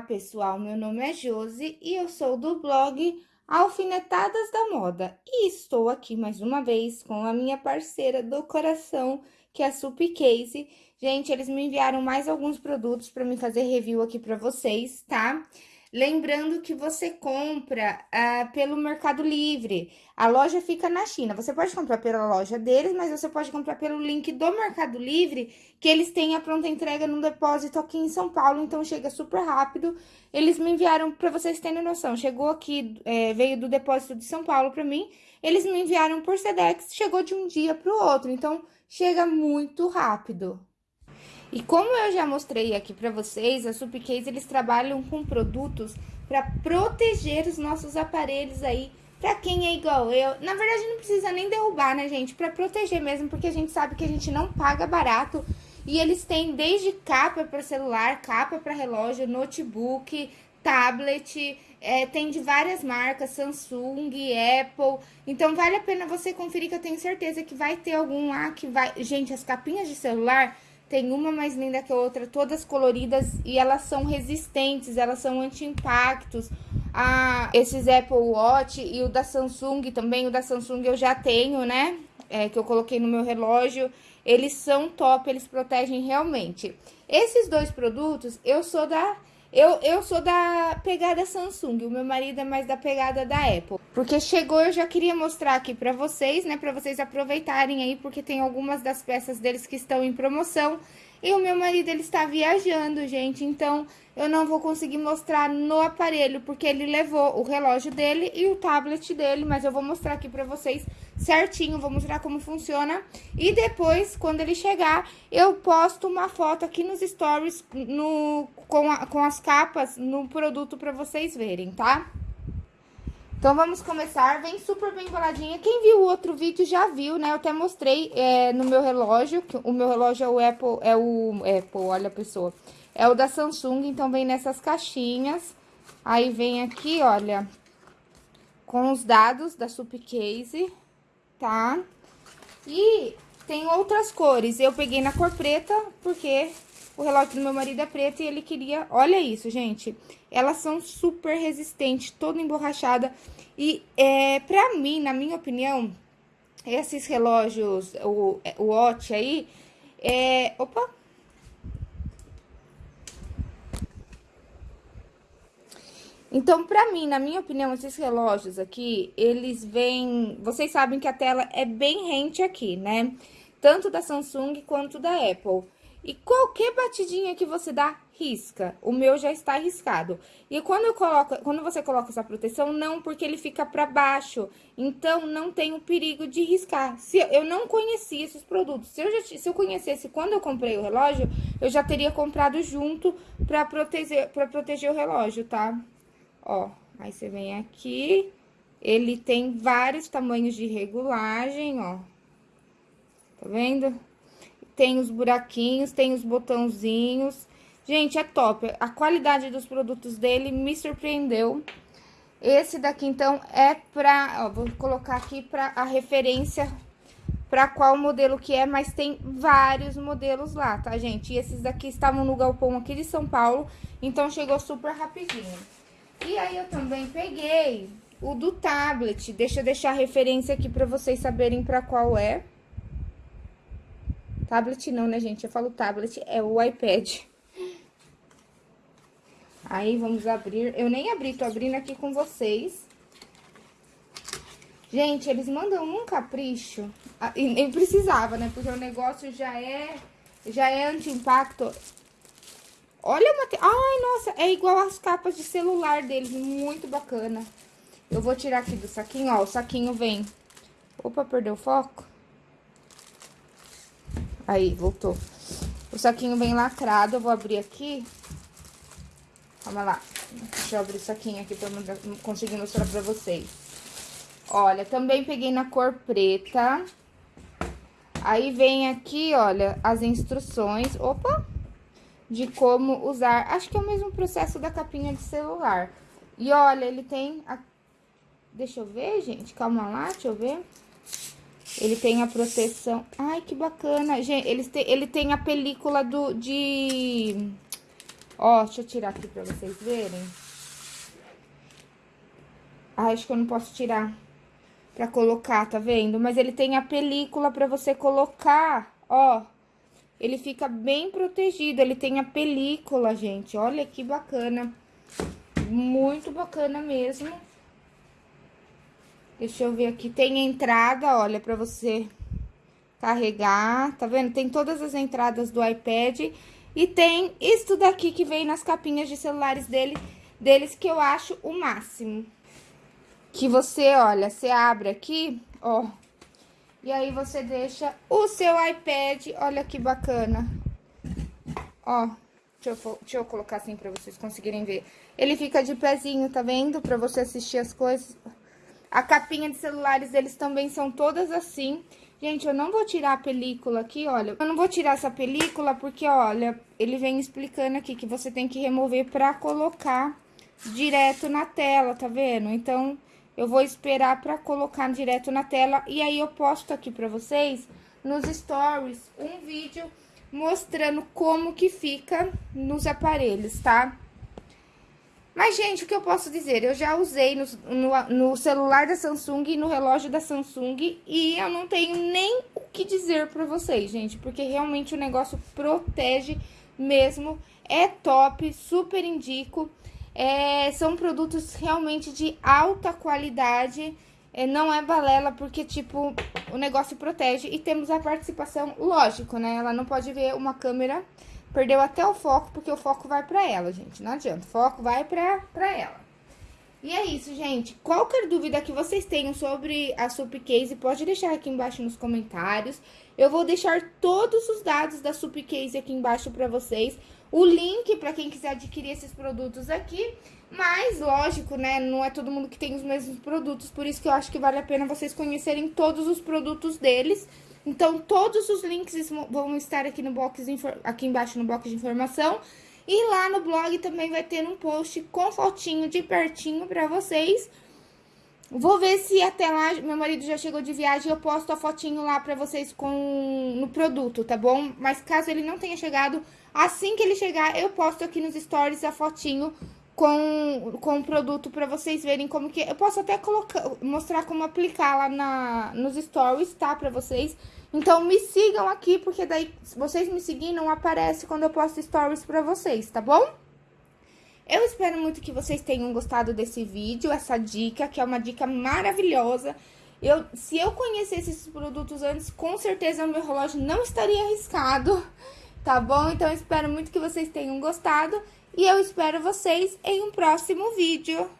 Olá, pessoal. Meu nome é Josi e eu sou do blog Alfinetadas da Moda. E estou aqui mais uma vez com a minha parceira do coração, que é a Sup Case. Gente, eles me enviaram mais alguns produtos para me fazer review aqui para vocês, tá? Lembrando que você compra ah, pelo Mercado Livre. A loja fica na China. Você pode comprar pela loja deles, mas você pode comprar pelo link do Mercado Livre, que eles têm a pronta entrega no depósito aqui em São Paulo, então chega super rápido. Eles me enviaram, para vocês terem noção, chegou aqui, é, veio do depósito de São Paulo para mim, eles me enviaram por Sedex, chegou de um dia para o outro, então chega muito rápido. E como eu já mostrei aqui para vocês, a Supcase eles trabalham com produtos para proteger os nossos aparelhos aí, para quem é igual eu. Na verdade não precisa nem derrubar, né, gente? Para proteger mesmo, porque a gente sabe que a gente não paga barato. E eles têm desde capa para celular, capa para relógio, notebook, tablet, é, tem de várias marcas, Samsung, Apple. Então, vale a pena você conferir, que eu tenho certeza que vai ter algum lá que vai... Gente, as capinhas de celular tem uma mais linda que a outra, todas coloridas e elas são resistentes, elas são anti-impactos. Ah, esses Apple Watch e o da Samsung também, o da Samsung eu já tenho, né? É, que eu coloquei no meu relógio. Eles são top, eles protegem realmente. Esses dois produtos, eu sou da eu, eu sou da pegada Samsung, o meu marido é mais da pegada da Apple. Porque chegou, eu já queria mostrar aqui pra vocês, né? Pra vocês aproveitarem aí, porque tem algumas das peças deles que estão em promoção. E o meu marido, ele está viajando, gente, então eu não vou conseguir mostrar no aparelho, porque ele levou o relógio dele e o tablet dele, mas eu vou mostrar aqui pra vocês certinho, vou mostrar como funciona. E depois, quando ele chegar, eu posto uma foto aqui nos stories no, com, a, com as capas no produto pra vocês verem, tá? Então, vamos começar. Vem super bem embaladinha. Quem viu o outro vídeo já viu, né? Eu até mostrei é, no meu relógio, que o meu relógio é o Apple, é o Apple, olha a pessoa. É o da Samsung, então vem nessas caixinhas. Aí vem aqui, olha, com os dados da Supcase tá? E tem outras cores. Eu peguei na cor preta, porque o relógio do meu marido é preto e ele queria... Olha isso, gente. Elas são super resistentes, toda emborrachada. E, é, pra mim, na minha opinião, esses relógios, o, o Watch aí, é... Opa! Então, pra mim, na minha opinião, esses relógios aqui, eles vêm... Vocês sabem que a tela é bem rente aqui, né? Tanto da Samsung quanto da Apple. E qualquer batidinha que você dá, risca. O meu já está riscado. E quando eu coloco, quando você coloca essa proteção, não, porque ele fica para baixo. Então, não tem o perigo de riscar. Se eu não conhecia esses produtos, se eu, já, se eu conhecesse quando eu comprei o relógio, eu já teria comprado junto para proteger, proteger o relógio, tá? Ó, aí você vem aqui, ele tem vários tamanhos de regulagem, ó. Tá vendo? Tem os buraquinhos, tem os botãozinhos. Gente, é top. A qualidade dos produtos dele me surpreendeu. Esse daqui, então, é pra... Ó, vou colocar aqui pra a referência pra qual modelo que é, mas tem vários modelos lá, tá, gente? E esses daqui estavam no galpão aqui de São Paulo, então chegou super rapidinho. E aí, eu também peguei o do tablet. Deixa eu deixar a referência aqui pra vocês saberem pra qual é. Tablet não, né, gente? Eu falo tablet, é o iPad. Aí, vamos abrir. Eu nem abri, tô abrindo aqui com vocês. Gente, eles mandam um capricho. Ah, e nem precisava, né? Porque o negócio já é, já é anti-impacto. Olha a Ai, nossa, é igual as capas de celular deles, muito bacana. Eu vou tirar aqui do saquinho, ó, o saquinho vem... Opa, perdeu o foco? Aí, voltou. O saquinho vem lacrado, eu vou abrir aqui. Calma lá. Deixa eu abrir o saquinho aqui pra eu conseguir mostrar pra vocês. Olha, também peguei na cor preta. Aí vem aqui, olha, as instruções. Opa! de como usar. Acho que é o mesmo processo da capinha de celular. E olha, ele tem... A... Deixa eu ver, gente. Calma lá, deixa eu ver. Ele tem a proteção... Ai, que bacana. Gente, ele tem, ele tem a película do, de... Ó, deixa eu tirar aqui pra vocês verem. Ah, acho que eu não posso tirar pra colocar, tá vendo? Mas ele tem a película pra você colocar, ó. Ele fica bem protegido, ele tem a película, gente. Olha que bacana. Muito bacana mesmo. Deixa eu ver aqui. Tem entrada, olha, pra você carregar. Tá vendo? Tem todas as entradas do iPad. E tem isso daqui que vem nas capinhas de celulares dele, deles, que eu acho o máximo. Que você, olha, você abre aqui, ó. E aí você deixa o seu iPad, olha que bacana. Ó, deixa eu, deixa eu colocar assim pra vocês conseguirem ver. Ele fica de pezinho, tá vendo? Pra você assistir as coisas. A capinha de celulares deles também são todas assim. Gente, eu não vou tirar a película aqui, olha. Eu não vou tirar essa película porque, olha, ele vem explicando aqui que você tem que remover pra colocar direto na tela, tá vendo? Então, eu vou esperar pra colocar direto na tela e aí eu posto aqui pra vocês nos stories um vídeo mostrando como que fica nos aparelhos, tá? Mas, gente, o que eu posso dizer? Eu já usei no, no, no, celular da Samsung e no relógio da Samsung e eu não tenho nem o que dizer pra vocês, gente, porque realmente o negócio protege mesmo, é top, super indico. É, são produtos realmente de alta qualidade, é, não é balela, porque, tipo, o negócio protege. E temos a participação, lógico, né? Ela não pode ver uma câmera Perdeu até o foco, porque o foco vai pra ela, gente. Não adianta, o foco vai pra ela. E é isso, gente. Qualquer dúvida que vocês tenham sobre a Supcase, pode deixar aqui embaixo nos comentários. Eu vou deixar todos os dados da Supcase aqui embaixo pra vocês. O link pra quem quiser adquirir esses produtos aqui. Mas, lógico, né, não é todo mundo que tem os mesmos produtos. Por isso que eu acho que vale a pena vocês conhecerem todos os produtos deles. Então, todos os links vão estar aqui, no box aqui embaixo no box de informação. E lá no blog também vai ter um post com fotinho de pertinho pra vocês. Vou ver se até lá, meu marido já chegou de viagem, eu posto a fotinho lá pra vocês com no produto, tá bom? Mas caso ele não tenha chegado, assim que ele chegar, eu posto aqui nos stories a fotinho com, com o produto pra vocês verem como que... Eu posso até colocar, mostrar como aplicar lá na, nos stories, tá? Pra vocês. Então, me sigam aqui, porque daí, vocês me seguirem, não aparece quando eu posto stories pra vocês, tá bom? Eu espero muito que vocês tenham gostado desse vídeo, essa dica, que é uma dica maravilhosa. Eu, se eu conhecesse esses produtos antes, com certeza o meu relógio não estaria arriscado, tá bom? Então, eu espero muito que vocês tenham gostado e eu espero vocês em um próximo vídeo.